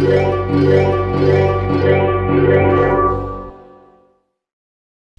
Thank you.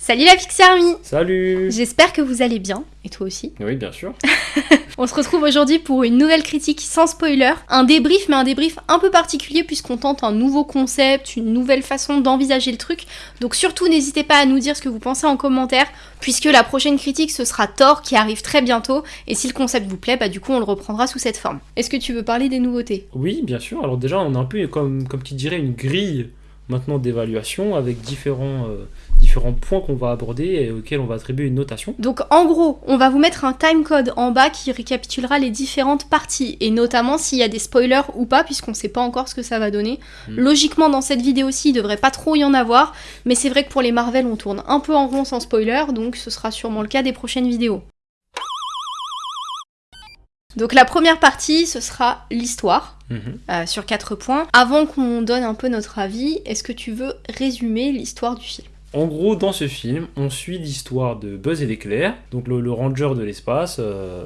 Salut la Pixie Army Salut J'espère que vous allez bien, et toi aussi. Oui, bien sûr. On se retrouve aujourd'hui pour une nouvelle critique sans spoiler, un débrief, mais un débrief un peu particulier puisqu'on tente un nouveau concept, une nouvelle façon d'envisager le truc. Donc surtout n'hésitez pas à nous dire ce que vous pensez en commentaire, puisque la prochaine critique ce sera Thor qui arrive très bientôt, et si le concept vous plaît, bah du coup on le reprendra sous cette forme. Est-ce que tu veux parler des nouveautés? Oui, bien sûr. Alors déjà, on a un peu comme, comme tu dirais une grille maintenant d'évaluation avec différents, euh, différents points qu'on va aborder et auxquels on va attribuer une notation. Donc en gros, on va vous mettre un timecode en bas qui récapitulera les différentes parties et notamment s'il y a des spoilers ou pas puisqu'on sait pas encore ce que ça va donner. Mm. Logiquement dans cette vidéo-ci, il devrait pas trop y en avoir, mais c'est vrai que pour les Marvel, on tourne un peu en rond sans spoiler, donc ce sera sûrement le cas des prochaines vidéos. Donc la première partie, ce sera l'histoire. Mhm. euh, sur quatre points. Avant qu'on donne un peu notre avis, est-ce que tu veux résumer l'histoire du film? En gros, dans ce film, on suit l'histoire de Buzz et l'éclair, donc le, ranger de l'espace, euh,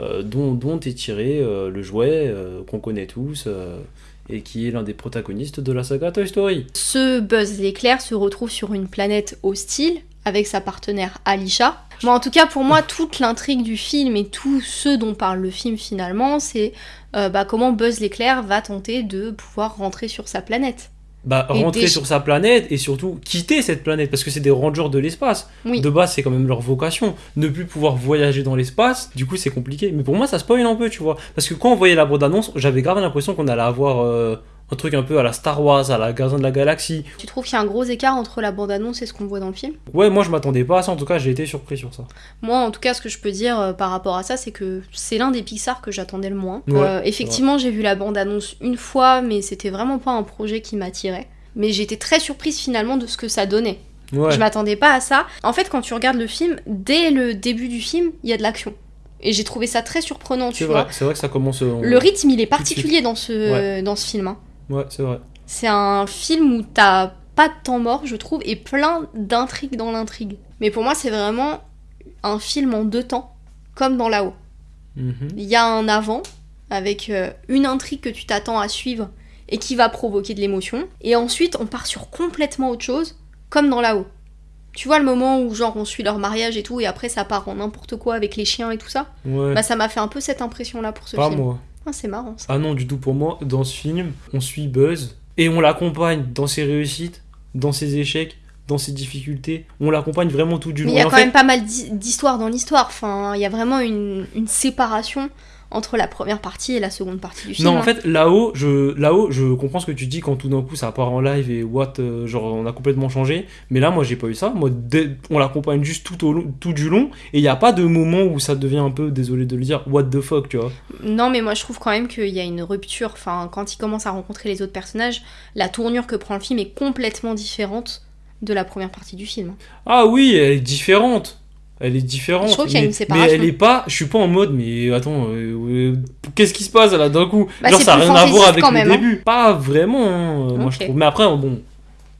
euh, dont, est tiré euh, le jouet qu'on connaît tous et qui est l'un des protagonistes de la saga Toy Story. Ce Buzz l'éclair se retrouve sur une planète hostile avec sa partenaire Alisha. Bon, en tout cas, pour moi, toute l'intrigue du film et tout ce dont parle le film finalement, c'est bah, comment Buzz l'éclair va tenter de pouvoir rentrer sur sa planète. Bah, rentrer sur sa planète et surtout quitter cette planète parce que c'est des rangers de l'espace. Oui. De base, c'est quand même leur vocation. Ne plus pouvoir voyager dans l'espace, du coup, c'est compliqué. Mais pour moi, ça spoil un peu, tu vois. Parce que quand on voyait la bande-annonce, j'avais grave l'impression qu'on allait avoir euh, un truc un peu à la Star Wars, à la Gardien de la Galaxie. Tu trouves qu'il y a un gros écart entre la bande-annonce et ce qu'on voit dans le film? Ouais, moi, je m'attendais pas à ça. En tout cas, j'ai été surpris sur ça. Moi, en tout cas, ce que je peux dire euh, par rapport à ça, c'est que c'est l'un des Pixar que j'attendais le moins. Ouais, Euh, effectivement, j'ai vu la bande-annonce une fois, mais c'était vraiment pas un projet qui m'attirait. Mais j'étais très surprise finalement de ce que ça donnait. Ouais. Je m'attendais pas à ça. En fait, quand tu regardes le film, dès le début du film, il y a de l'action. Et j'ai trouvé ça très surprenant, tu vois. vrai, c'est vrai que ça commence. euh, Le rythme, il est particulier dans ce, dans ce film. hein. Ouais, c'est vrai. C'est un film où t'as pas de temps mort, je trouve, et plein d'intrigues dans l'intrigue. Mais pour moi, c'est vraiment un film en deux temps, comme dans là-haut. Mhm. Il y a un avant, avec euh, une intrigue que tu t'attends à suivre et qui va provoquer de l'émotion. Et ensuite, on part sur complètement autre chose, comme dans là-haut. Tu vois le moment où genre on suit leur mariage et tout, et après ça part en n'importe quoi avec les chiens et tout ça? Ouais. Bah ça m'a fait un peu cette impression-là pour ce pas film. moi. Ah, c'est marrant ça. Ah non, du tout pour moi. Dans ce film, on suit Buzz et on l'accompagne dans ses réussites, dans ses échecs, dans ses difficultés. On l'accompagne vraiment tout du Mais long. il y a en quand fait- même pas mal d'hi- d'histoires dans l'histoire. Enfin, il y a vraiment une, une séparation entre la première partie et la seconde partie du film. Non, en fait, là-haut, je, là-haut, je comprends ce que tu dis quand tout d'un coup ça part en live et what, euh, genre on a complètement changé. Mais là, moi, j'ai pas eu ça. Moi, dès- on l'accompagne juste tout, au long- tout du long et il n'y a pas de moment où ça devient un peu, désolé de le dire, what the fuck, tu vois. Non, mais moi je trouve quand même qu'il y a une rupture. Enfin, quand il commence à rencontrer les autres personnages, la tournure que prend le film est complètement différente de la première partie du film. Ah oui, elle est différente. Elle est différente. Je trouve qu'il y a mais- une séparation. Mais elle est pas. Je suis pas en mode, mais attends, euh, euh, qu'est-ce qui se passe là d'un coup? Bah, Genre, ça a plus rien à voir avec le même, hein. début. Pas vraiment, hein, euh, moi je trouve. Mais après, bon,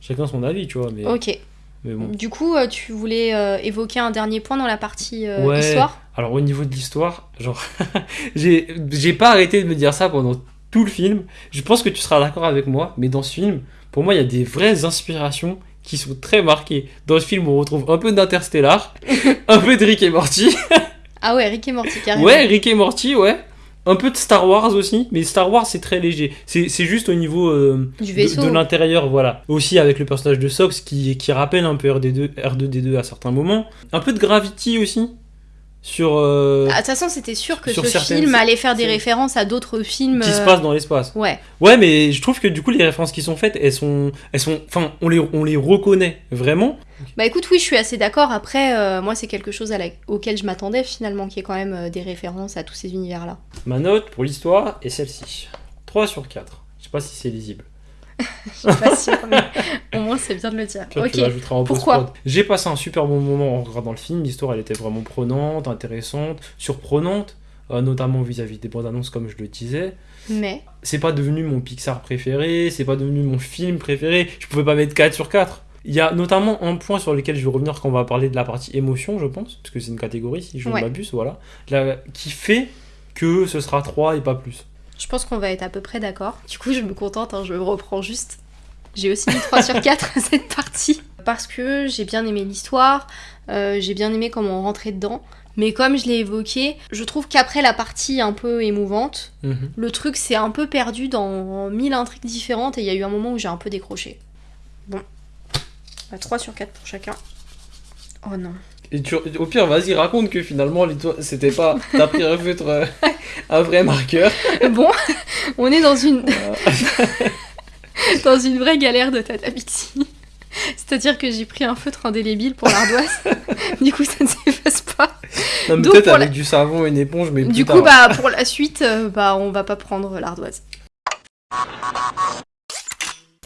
chacun son avis, tu vois. Mais, Ok. mais bon. Du coup, tu voulais euh, évoquer un dernier point dans la partie euh, Ouais. histoire? Alors, au niveau de l'histoire, genre, j'ai pas arrêté de me dire ça pendant tout le film. Je pense que tu seras d'accord avec moi, mais dans ce film, pour moi, il y a des vraies inspirations qui sont très marquées. Dans ce film, on retrouve un peu d'Interstellar, un peu de Rick et Morty. Ah ouais, Rick et Morty, carrément. Ouais, Rick et Morty, ouais. Un peu de Star Wars aussi, mais Star Wars c'est très léger. C'est juste au niveau euh, Du de, vaisseau. de l'intérieur, voilà. Aussi avec le personnage de Sox qui, qui rappelle un peu RD2, R2D2 à certains moments. Un peu de Gravity aussi. Sur. euh, Ah, De toute façon, c'était sûr que ce film allait faire des références à d'autres films. qui se euh, passe dans l'espace. Ouais. Ouais, mais je trouve que du coup les références qui sont faites, elles sont, elles sont, enfin, on les, on les reconnaît vraiment. Bah écoute, oui, je suis assez d'accord. Après, euh, moi, c'est quelque chose à la- auquel je m'attendais finalement, qui est quand même euh, des références à tous ces univers-là. Ma note pour l'histoire est celle-ci. 3 sur 4. Je sais pas si c'est lisible. Je suis pas sûre, mais au moins, c'est bien de le dire. Puis Ok. en Pourquoi. J'ai passé un super bon moment en regardant le film. L'histoire, elle était vraiment prenante, intéressante, surprenante, euh, notamment vis-à-vis des bandes annonces, comme je le disais. Mais, C'est pas devenu mon Pixar préféré, c'est pas devenu mon film préféré. Je pouvais pas mettre 4 sur 4. Il y a notamment un point sur lequel je vais revenir quand on va parler de la partie émotion, je pense, parce que c'est une catégorie, si je ne Ouais. m'abuse, voilà, qui fait que ce sera 3 et pas plus. Je pense qu'on va être à peu près d'accord. Du coup, je me contente, hein, je reprends juste. J'ai aussi mis 3 sur 4 à cette partie. Parce que j'ai bien aimé l'histoire, euh, j'ai bien aimé comment on rentrait dedans. Mais comme je l'ai évoqué, je trouve qu'après la partie un peu émouvante, Mhm. le truc s'est un peu perdu dans mille intrigues différentes et il y a eu un moment où j'ai un peu décroché. Bon. Bah, 3 sur 4 pour chacun. Oh non. Et tu- au pire, vas-y, raconte que finalement, c'était pas. T'as pris un feutre, euh, un vrai marqueur. Bon, on est dans une, dans une vraie galère de Tata Pixie. C'est-à-dire que j'ai pris un feutre indélébile pour l'ardoise. du coup, ça ne s'efface pas. Non, mais Donc, peut-être avec la- du savon et une éponge, mais plus Du tard. coup, bah, pour la suite, euh, bah, on va pas prendre l'ardoise.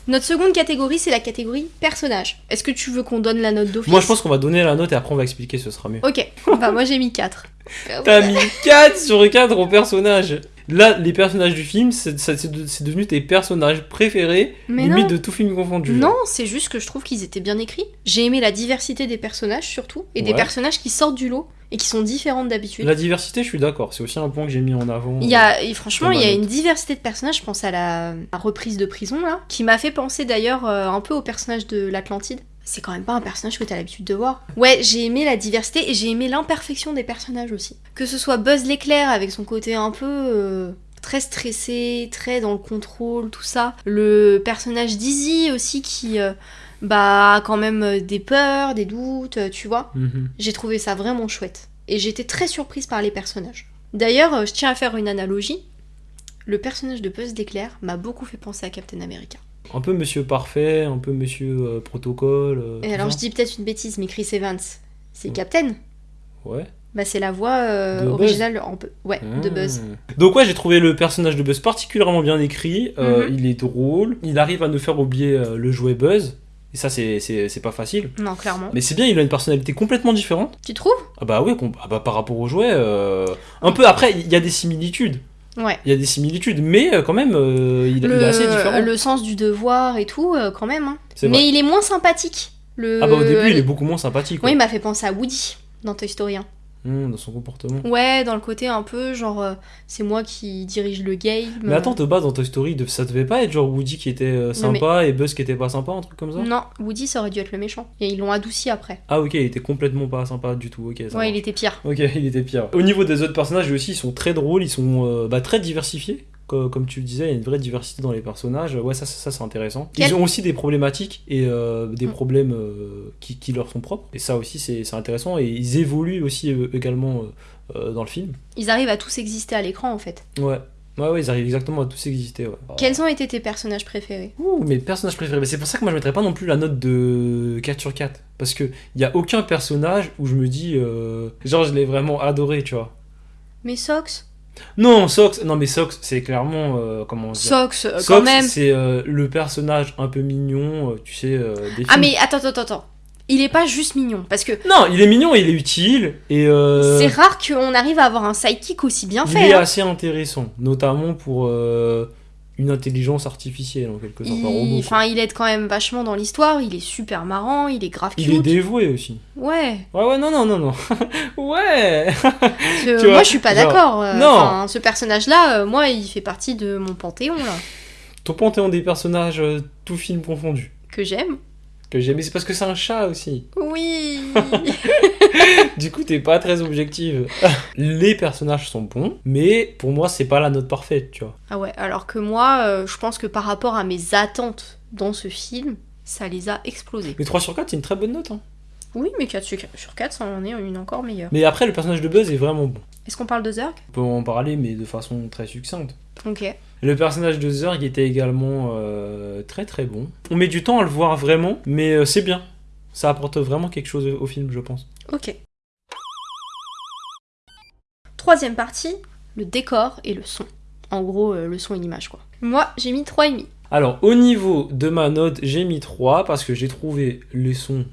Notre seconde catégorie, c'est la catégorie personnage. Est-ce que tu veux qu'on donne la note d'office Moi, je pense qu'on va donner la note et après, on va expliquer, ce sera mieux. Ok, bah moi j'ai mis 4. T'as mis 4 sur 4 au personnage. Là, les personnages du film, c'est de- devenu tes personnages préférés, Mais limite non. de tout film confondu. Non, c'est juste que je trouve qu'ils étaient bien écrits. J'ai aimé la diversité des personnages surtout, et des personnages qui sortent du lot et qui sont différents d'habitude. La diversité, je suis d'accord. C'est aussi un point que j'ai mis en avant. Il y a, et franchement, il y a une diversité de personnages. Je pense à la, la reprise de prison là, qui m'a fait penser d'ailleurs euh, un peu au personnage de l'Atlantide. C'est quand même pas un personnage que t'as l'habitude de voir. Ouais, j'ai aimé la diversité et j'ai aimé l'imperfection des personnages aussi. Que ce soit Buzz l'éclair avec son côté un peu euh, très stressé, très dans le contrôle, tout ça. Le personnage d'Izzy aussi qui euh, bah a quand même euh, des peurs, des doutes, tu vois. Mhm. J'ai trouvé ça vraiment chouette. Et j'étais très surprise par les personnages. D'ailleurs, je tiens à faire une analogie. Le personnage de Buzz d'éclair m'a beaucoup fait penser à Captain America. Un peu Monsieur Parfait, un peu Monsieur euh, Protocole. euh, Et alors, ça. je dis peut-être une bêtise, mais Chris Evans, c'est Mm. Captain Ouais. Bah, c'est la voix euh, De Buzz. originale en peu. Ouais, de Buzz. Donc ouais, j'ai trouvé le personnage de Buzz particulièrement bien écrit. Euh, Mhm. Il est drôle. Il arrive à nous faire oublier euh, le jouet Buzz. Et ça, c'est- c'est c'est pas facile. Non, clairement. Mais c'est bien, il a une personnalité complètement différente. Tu trouves? Ah bah ouais, com- ah bah par rapport au jouet. euh, Un peu après, il y a des similitudes. Ouais. Il y a des similitudes, mais euh, quand même, euh, il, il est assez différent. le sens du devoir et tout, euh, quand même. hein. Mais il est moins sympathique. Le... Ah bah au début, il est beaucoup moins sympathique. Ouais. il m'a fait penser à Woody dans Toy Story 1. Mmh, dans son comportement. Ouais, dans le côté un peu genre euh, c'est moi qui dirige le game. Mais attends, de base, dans Toy Story, ça devait pas être genre Woody qui était euh, mais- sympa et Buzz qui était pas sympa, un truc comme ça? Non, Woody ça aurait dû être le méchant. Et ils l'ont adouci après. Ah ok, il était complètement pas sympa du tout, ok. ça ouais, marche. il était pire. Ok, il était pire. Au niveau des autres personnages aussi, ils sont très drôles, ils sont euh, bah, très diversifiés. Co- Comme tu le disais, il y a une vraie diversité dans les personnages. Ouais, ça, ça, ça, c'est intéressant. Quel- Ils ont aussi des problématiques et euh, des Mm. problèmes euh, qui, qui leur sont propres. Et ça aussi, c'est intéressant. Et ils évoluent aussi euh, également dans le film. Ils arrivent à tous exister à l'écran en fait. Ouais. Ouais, ouais, ils arrivent exactement à tous exister. Ouais. Quels ont été tes personnages préférés? Ouh, mes personnages préférés. C'est pour ça que moi je mettrais pas non plus la note de 4 sur 4. Parce que il y a aucun personnage où je me dis. euh, Genre, je l'ai vraiment adoré, tu vois. Mais Sox Non, Sox, non mais Sox, c'est clairement euh, comment dire. Sox, euh, Sox, quand même. c'est euh, le personnage un peu mignon, tu sais, des Ah mais attends, attends, attends. Il est pas juste mignon. Parce que Non, il est mignon, il est utile et euh, c'est rare qu'on arrive à avoir un sidekick aussi bien il fait. est hein. assez intéressant, notamment pour une intelligence artificielle en quelque sorte. Il... Enfin, il aide quand même vachement dans l'histoire. Il est super marrant. Il est grave cute. Il est dévoué aussi. Ouais. Ouais, ouais, non, non, non, non. ouais. Tu vois, moi, je suis pas genre, d'accord. euh, non. enfin, ce personnage-là, euh, moi, il fait partie de mon panthéon là Ton panthéon des personnages, euh, tout film confondu, que j'aime. Que j'aime. Mais c'est parce que c'est un chat aussi. Oui. Du coup, t'es pas très objective. Les personnages sont bons, mais pour moi, c'est pas la note parfaite, tu vois. ah ouais. Alors que moi, euh, je pense que par rapport à mes attentes dans ce film, ça les a explosés. Mais 3 sur 4, c'est une très bonne note. hein. Oui, mais 4 sur 4, ça en est une encore meilleure. Mais après, le personnage de Buzz est vraiment bon. Est-ce qu'on parle de Zurg On peut en parler, mais de façon très succincte. Ok. Le personnage de Zurg était également euh, très très bon. On met du temps à le voir vraiment, mais euh, c'est bien. Ça apporte vraiment quelque chose au film, je pense. Ok. Troisième partie, le décor et le son. En gros, euh, le son et l'image, quoi. Moi, j'ai mis 3,5. Alors, au niveau de ma note, j'ai mis 3 parce que j'ai trouvé les sons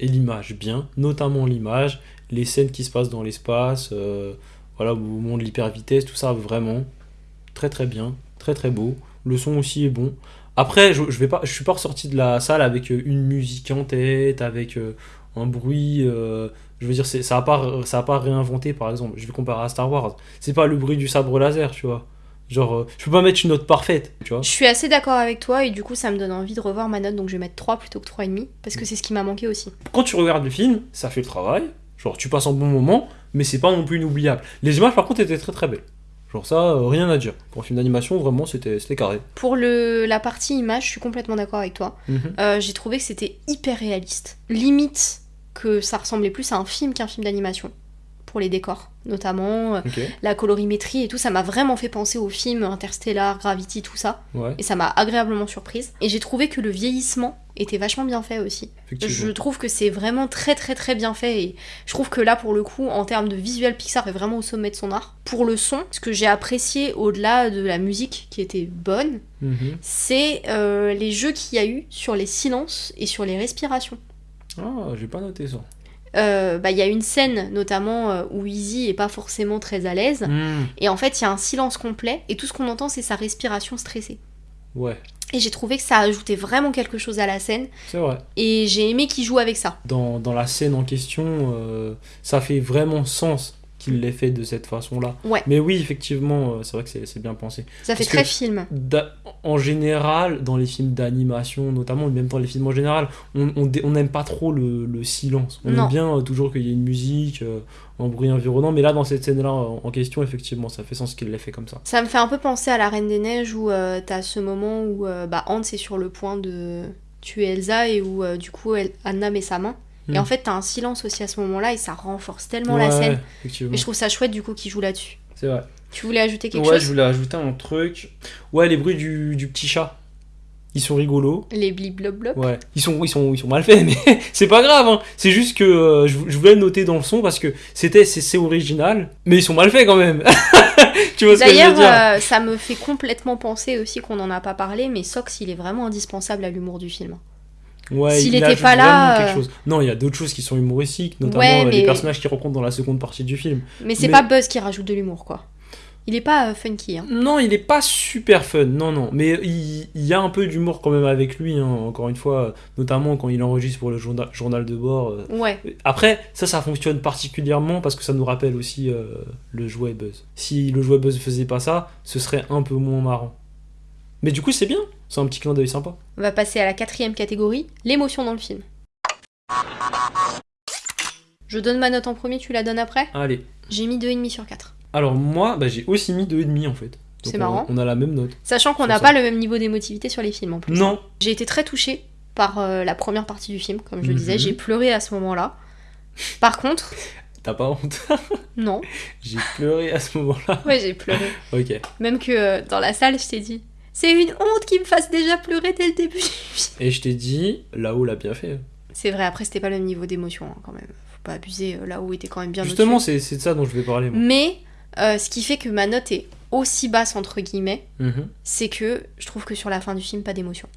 et l'image bien, notamment l'image, les scènes qui se passent dans l'espace, euh, voilà, au moment de l'hyper vitesse, tout ça vraiment très très bien, très très beau. Le son aussi est bon. Après, je, je vais pas, je suis pas ressorti de la salle avec euh, une musique en tête, avec euh, un bruit. euh, je veux dire, c'est- ça a pas, ça a pas réinventé, par exemple. Je vais comparer à Star Wars. C'est pas le bruit du sabre laser, tu vois. Genre, euh, je peux pas mettre une note parfaite, tu vois. Je suis assez d'accord avec toi et du coup ça me donne envie de revoir ma note donc je vais mettre 3 plutôt que 3,5 parce que c'est ce qui m'a manqué aussi. Quand tu regardes le film, ça fait le travail. Genre, tu passes un bon moment, mais c'est pas non plus inoubliable. Les images, par contre, étaient très très belles. Genre, ça, euh, rien à dire. Pour un film d'animation, vraiment, c'était carré. Pour le, la partie image, je suis complètement d'accord avec toi. Mhm. Euh, J'ai trouvé que c'était hyper réaliste. Limite que ça ressemblait plus à un film qu'un film d'animation. Pour les décors, notamment. euh, La colorimétrie et tout, ça m'a vraiment fait penser au film Interstellar, Gravity, tout ça. ouais, Et ça m'a agréablement surprise. Et j'ai trouvé que le vieillissement était vachement bien fait aussi. Je trouve que c'est vraiment très très très bien fait et je trouve que là pour le coup en termes de visuel Pixar est vraiment au sommet de son art. Pour le son, ce que j'ai apprécié au-delà de la musique qui était bonne, Mhm. c'est euh, les jeux qu'il y a eu sur les silences et sur les respirations. Ah, j'ai pas noté ça. Euh, bah, Il y a une scène notamment euh, où Izzy est pas forcément très à l'aise Mhm. et en fait il y a un silence complet et tout ce qu'on entend c'est sa respiration stressée. Ouais, Et j'ai trouvé que ça ajoutait vraiment quelque chose à la scène c'est vrai. et j'ai aimé qu'il joue avec ça. Dans, dans la scène en question, euh, ça fait vraiment sens qu'il l'ait fait de cette façon-là. Ouais. Mais oui, effectivement, euh, c'est vrai que c'est- bien pensé. Ça fait Parce très film. En général, dans les films d'animation, notamment, même dans les films en général, on n'aime pas trop le, le silence. On Non. aime bien euh, toujours qu'il y ait une musique, euh, un bruit environnant. Mais là, dans cette scène-là en, en question, effectivement, ça fait sens qu'il l'ait fait comme ça. Ça me fait un peu penser à la Reine des Neiges où euh, t'as ce moment où bah, Hans est sur le point de tuer Elsa et où du coup elle- Anna met sa main. Hmm. Et en fait t'as un silence aussi à ce moment-là et ça renforce tellement Ouais, la scène. Et je trouve ça chouette du coup qu'il joue là-dessus. C'est vrai. Tu voulais ajouter quelque ouais, je chose voulais ajouter un truc. Ouais, les bruits du, du petit chat. Ils sont rigolos. Les blibloblop. Ouais, ils sont, ils sont, ils sont mal faits, mais c'est pas grave. Hein. C'est juste que euh, je, je voulais le noter dans le son parce que c'était, c'est, original, mais ils sont mal faits quand même. tu vois ce que je veux dire? euh, ça me fait complètement penser aussi qu'on en a pas parlé, mais Sox il est vraiment indispensable à l'humour du film. Ouais, s'il il était ajoute pas là, quelque euh, chose. Non, il y a d'autres choses qui sont humoristiques, notamment Ouais, euh, les personnages qu'il rencontre dans la seconde partie du film. Mais c'est Mais- pas Buzz qui rajoute de l'humour quoi. Il est pas euh, funky. Hein. Non, il est pas super fun, non, non. Mais il, il y a un peu d'humour quand même avec lui, hein, encore une fois, notamment quand il enregistre pour le journal, journal de bord. euh. Ouais. Après, ça, ça fonctionne particulièrement parce que ça nous rappelle aussi euh, le jouet Buzz. Si le jouet Buzz faisait pas ça, ce serait un peu moins marrant. Mais du coup, c'est bien, c'est un petit clin d'œil sympa. On va passer à la quatrième catégorie, l'émotion dans le film. Je donne ma note en premier, tu la donnes après Allez. J'ai mis 2,5 sur 4. Alors, moi, bah, j'ai aussi mis 2,5 en fait. C'est marrant. On a la même note. Sachant qu'on n'a pas le même niveau d'émotivité sur les films en plus. Non, J'ai été très touchée par euh, la première partie du film, comme je le disais. Mhm. J'ai pleuré à ce moment-là. Par contre, t'as pas honte. non. j'ai pleuré à ce moment-là. Ouais, j'ai pleuré. Ok. Même que euh, dans la salle, je t'ai dit c'est une honte qu'il me fasse déjà pleurer dès le début. Et je t'ai dit, là-haut l'a bien fait. C'est vrai, après, c'était pas le même niveau d'émotion hein, quand même. Faut pas abuser. euh, Là-haut était quand même bien Justement, c'est c'est de ça dont je vais parler. Moi. Mais euh, ce qui fait que ma note est aussi basse, entre guillemets, Mhm. c'est que je trouve que sur la fin du film, pas d'émotion.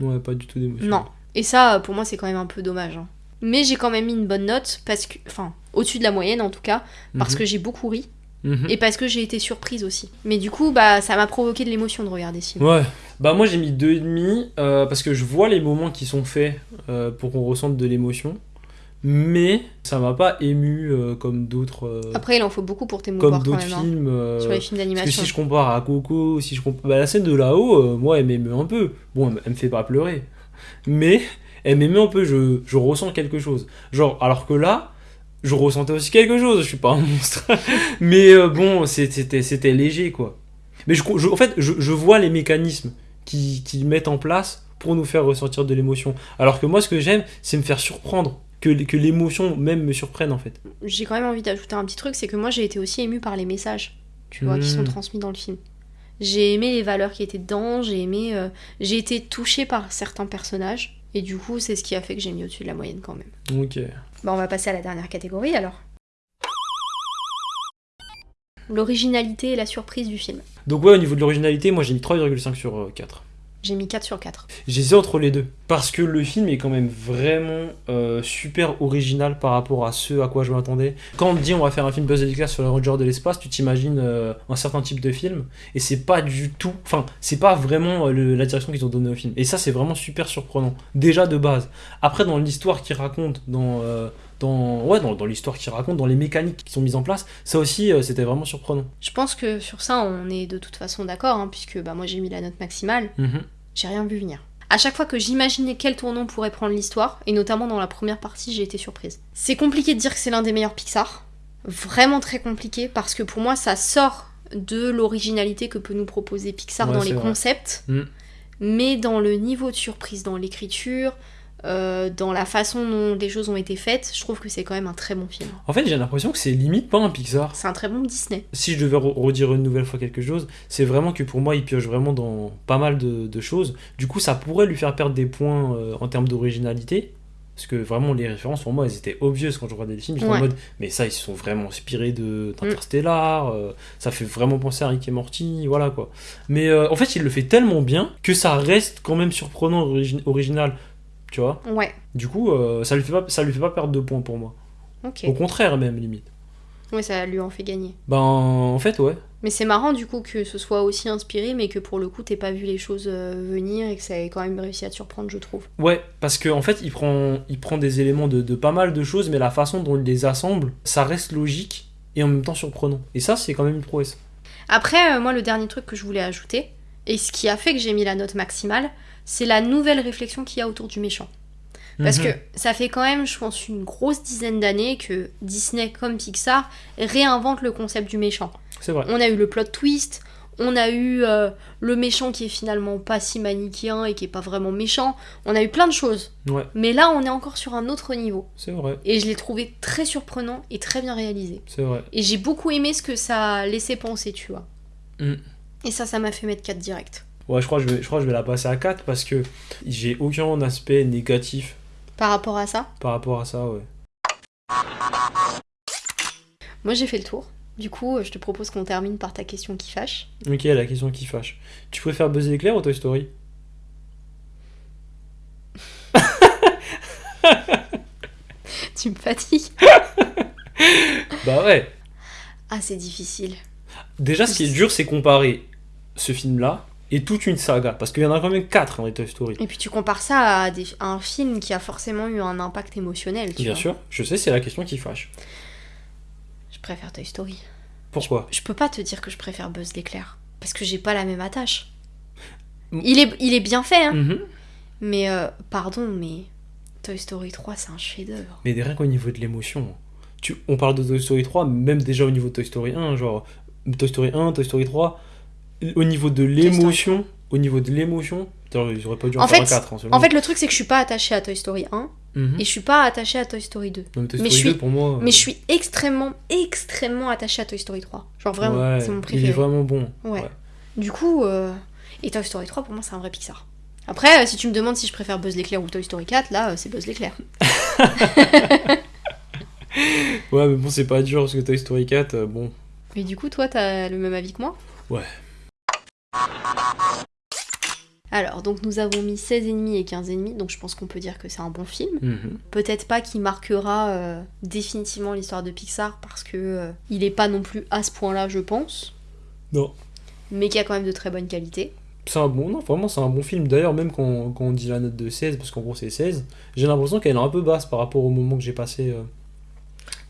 Ouais, pas du tout d'émotion. Non. Et ça, pour moi, c'est quand même un peu dommage. hein. Mais j'ai quand même mis une bonne note, parce que. Enfin, au-dessus de la moyenne en tout cas, parce Mhm. que j'ai beaucoup ri, Mhm. et parce que j'ai été surprise aussi. Mais du coup, bah, ça m'a provoqué de l'émotion de regarder ce film. Ouais. Bah moi j'ai mis 2,5 euh, parce que je vois les moments qui sont faits euh, pour qu'on ressente de l'émotion. Mais ça m'a pas ému euh, comme d'autres euh, Après, il en faut beaucoup pour t'émouvoir comme d'autres hein, films. euh, sur les films parce que d'animation. si je compare à Coco, si je compare... bah, la scène de là-haut, moi elle m'émeut un peu. Bon, elle, me- elle me fait pas pleurer. Mais elle m'émeut un peu, je, je ressens quelque chose. Genre, alors que là, je ressentais aussi quelque chose, je suis pas un monstre. Mais euh, bon, c'était léger quoi. Mais je, je- en fait, je, je vois les mécanismes qui, qui mettent en place pour nous faire ressentir de l'émotion. Alors que moi, ce que j'aime, c'est me faire surprendre. Que, que l'émotion même me surprenne en fait. J'ai quand même envie d'ajouter un petit truc, c'est que moi, j'ai été aussi émue par les messages, tu vois, qui sont Mm. transmis dans le film. J'ai aimé les valeurs qui étaient dedans, j'ai aimé... euh, j'ai été touchée par certains personnages, et du coup, c'est ce qui a fait que j'ai mis au-dessus de la moyenne quand même. Ok. Bah, on va passer à la dernière catégorie alors. L'originalité et la surprise du film. Donc ouais, au niveau de l'originalité, moi j'ai mis 3,5 sur euh, 4. J'ai mis 4 sur 4. J'hésite entre les deux. Parce que le film est quand même vraiment euh, super original par rapport à ce à quoi je m'attendais. Quand on te dit on va faire un film Buzz Lightyear sur les Rangers de l'espace, tu t'imagines euh, un certain type de film. Et c'est pas du tout. Enfin, c'est pas vraiment euh, le- la direction qu'ils ont donnée au film. Et ça, c'est vraiment super surprenant. Déjà de base. Après, dans l'histoire qu'ils racontent dans, euh, dans, ouais, dans, dans l'histoire qu'il raconte, dans les mécaniques qui sont mises en place. Ça aussi, euh, c'était vraiment surprenant. Je pense que sur ça, on est de toute façon d'accord, hein, puisque bah, moi j'ai mis la note maximale, Mhm. J'ai rien vu venir. À chaque fois que j'imaginais quel tournant pourrait prendre l'histoire, et notamment dans la première partie, j'ai été surprise. C'est compliqué de dire que c'est l'un des meilleurs Pixar. Vraiment très compliqué, parce que pour moi, ça sort de l'originalité que peut nous proposer Pixar Ouais, dans les vrai. concepts, Mm. mais dans le niveau de surprise, dans l'écriture, euh, dans la façon dont les choses ont été faites, je trouve que c'est quand même un très bon film. En fait, j'ai l'impression que c'est limite pas un Pixar. C'est un très bon Disney. Si je devais re- redire une nouvelle fois quelque chose, c'est vraiment que pour moi, il pioche vraiment dans pas mal de, de choses. Du coup, ça pourrait lui faire perdre des points euh, en termes d'originalité. Parce que vraiment, les références, pour moi, elles étaient obvious quand je regardais le film. J'étais Ouais. en mode, mais ça, ils se sont vraiment inspirés de- d'Interstellar. euh, ça fait vraiment penser à Rick et Morty, voilà quoi. Mais euh, en fait, il le fait tellement bien que ça reste quand même surprenant, origi- original. Tu vois Ouais, Du coup, euh, ça lui fait pas, ça lui fait pas perdre de points pour moi. ok. Au contraire, même, limite. Ouais, ça lui en fait gagner. Ben, en fait, ouais. Mais c'est marrant du coup que ce soit aussi inspiré, mais que pour le coup t'aies pas vu les choses euh, venir et que ça ait quand même réussi à te surprendre, je trouve. Ouais, parce qu'en en fait, il prend, il prend des éléments de, de pas mal de choses, mais la façon dont il les assemble, ça reste logique et en même temps surprenant. Et ça, c'est quand même une prouesse. Après, euh, moi, le dernier truc que je voulais ajouter, et ce qui a fait que j'ai mis la note maximale, c'est la nouvelle réflexion qu'il y a autour du méchant. Parce Mhm. que ça fait quand même, je pense, une grosse dizaine d'années que Disney comme Pixar réinvente le concept du méchant. C'est vrai. On a eu le plot twist, on a eu euh, le méchant qui est finalement pas si manichéen et qui est pas vraiment méchant, on a eu plein de choses. Ouais, Mais là, on est encore sur un autre niveau. c'est vrai. Et je l'ai trouvé très surprenant et très bien réalisé. C'est vrai. Et j'ai beaucoup aimé ce que ça a laissé penser, tu vois. Mm. Et ça, ça m'a fait mettre 4 direct. Ouais, je crois que je vais, je crois que je vais la passer à 4 parce que j'ai aucun aspect négatif Par rapport à ça, par rapport à ça, ouais. moi j'ai fait le tour. Du coup, je te propose qu'on termine par ta question qui fâche. Ok, la question qui fâche. Tu préfères Buzz l'éclair ou Toy Story? Tu me fatigues. Bah ouais. Ah, c'est difficile. Déjà, ce qui est dur, c'est comparer ce film-là et toute une saga. Parce qu'il y en a quand même 4 dans les Toy Story. Et puis tu compares ça à, des- à un film qui a forcément eu un impact émotionnel, tu Bien vois. sûr, je sais, c'est la question qui fâche. Je préfère Toy Story. Pourquoi Je peux pas te dire que je préfère Buzz l'éclair. Parce que j'ai pas la même attache. Mm. Il est, il est bien fait, hein. Mhm. Mais, euh, pardon, mais Toy Story 3, c'est un chef-d'œuvre. Mais rien qu'au niveau de l'émotion. Tu, on parle de Toy Story 3, même déjà au niveau de Toy Story 1, genre Toy Story 1, Toy Story 3, au niveau de l'émotion, au niveau de l'émotion, auraient pas dû en, En faire fait- un 4. hein, En fait, le truc, c'est que je suis pas attachée à Toy Story 1 moi. Mhm. et je suis pas attachée à Toy Story 2. Non, mais Toy mais Story je 2, suis- pour moi. Mais je suis extrêmement, extrêmement attachée à Toy Story 3. Genre vraiment, ouais, c'est mon Il est préféré. vraiment bon. Ouais. Du coup, euh, et Toy Story 3, pour moi, c'est un vrai Pixar. Après, euh, si tu me demandes si je préfère Buzz l'éclair ou Toy Story 4, là, euh, c'est Buzz l'éclair. Ouais, mais bon, c'est pas dur parce que Toy Story 4, euh, bon. Mais du coup, toi, t'as le même avis que moi? Ouais. Alors, donc nous avons mis 16 ennemis et 15 ennemis, donc je pense qu'on peut dire que c'est un bon film. Mhm. Peut-être pas qu'il marquera euh, définitivement l'histoire de Pixar parce que euh, il est pas non plus à ce point-là, je pense, Non. mais qui a quand même de très bonnes qualités. C'est un bon, non, vraiment, c'est un bon film. D'ailleurs, même quand, quand on dit la note de 16, parce qu'en gros c'est 16, j'ai l'impression qu'elle est un peu basse par rapport au moment que j'ai passé euh,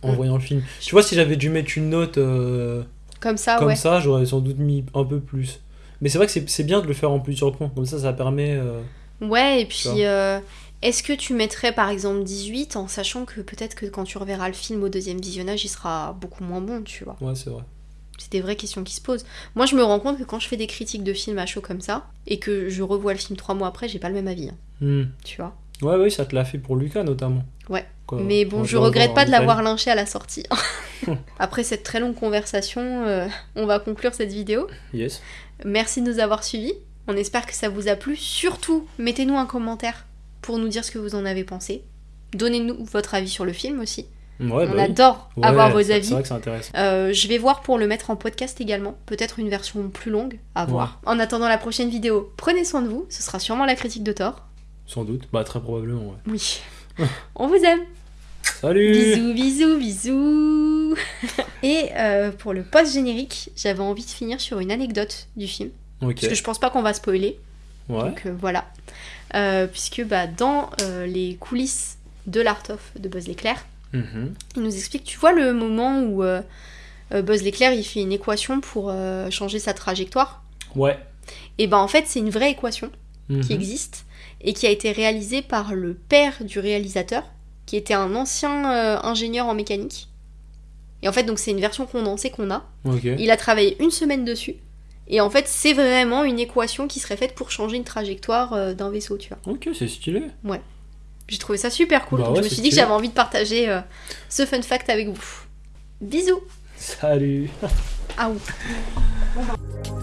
en Mm. voyant le film. Tu vois, si j'avais dû mettre une note euh, Comme ça, comme ouais. ça, j'aurais sans doute mis un peu plus. Mais c'est vrai que c'est bien de le faire en plusieurs points, comme ça, ça permet. euh, Ouais, et puis euh, est-ce que tu mettrais par exemple 18 en sachant que peut-être que quand tu reverras le film au deuxième visionnage, il sera beaucoup moins bon, tu vois Ouais, c'est vrai. C'est des vraies questions qui se posent. Moi, je me rends compte que quand je fais des critiques de films à chaud comme ça, et que je revois le film trois mois après, j'ai pas le même avis, hein, Hmm. tu vois. Ouais, ouais, ça te l'a fait pour Lucas notamment. Ouais. Quoi, Mais bon, je regrette pas de l'avoir lynché à la sortie. Après cette très longue conversation, euh, on va conclure cette vidéo. Yes. Merci de nous avoir suivis. On espère que ça vous a plu. Surtout, mettez-nous un commentaire pour nous dire ce que vous en avez pensé. Donnez-nous votre avis sur le film aussi. Ouais, on bah oui. adore Ouais, avoir vos avis. C'est vrai que c'est intéressant. Euh, je vais voir pour le mettre en podcast également. Peut-être une version plus longue à Ouais. voir. En attendant la prochaine vidéo, prenez soin de vous. Ce sera sûrement la critique de Thor. Sans doute. Bah, très probablement, ouais. Oui. On vous aime. Salut Bisous, bisous, bisous. Et euh, pour le post-générique, j'avais envie de finir sur une anecdote du film. Parce que je pense pas qu'on va spoiler. Ouais. Donc euh, voilà. Euh, puisque bah, dans les coulisses de l'Art of de Buzz l'éclair, Mhm. Il nous explique, tu vois le moment où Buzz l'éclair il fait une équation pour changer sa trajectoire? Ouais. Et ben en fait c'est une vraie équation qui Mhm. existe et qui a été réalisée par le père du réalisateur, qui était un ancien euh, ingénieur en mécanique. Et en fait donc c'est une version condensée qu'on a. Il a travaillé une semaine dessus. Et en fait c'est vraiment une équation qui serait faite pour changer une trajectoire euh, d'un vaisseau, tu vois. Ok, c'est stylé. J'ai trouvé ça super cool, Bah donc ouais, je me suis dit que j'avais envie de partager euh, ce fun fact avec vous. Bisous Salut. Ah ouh.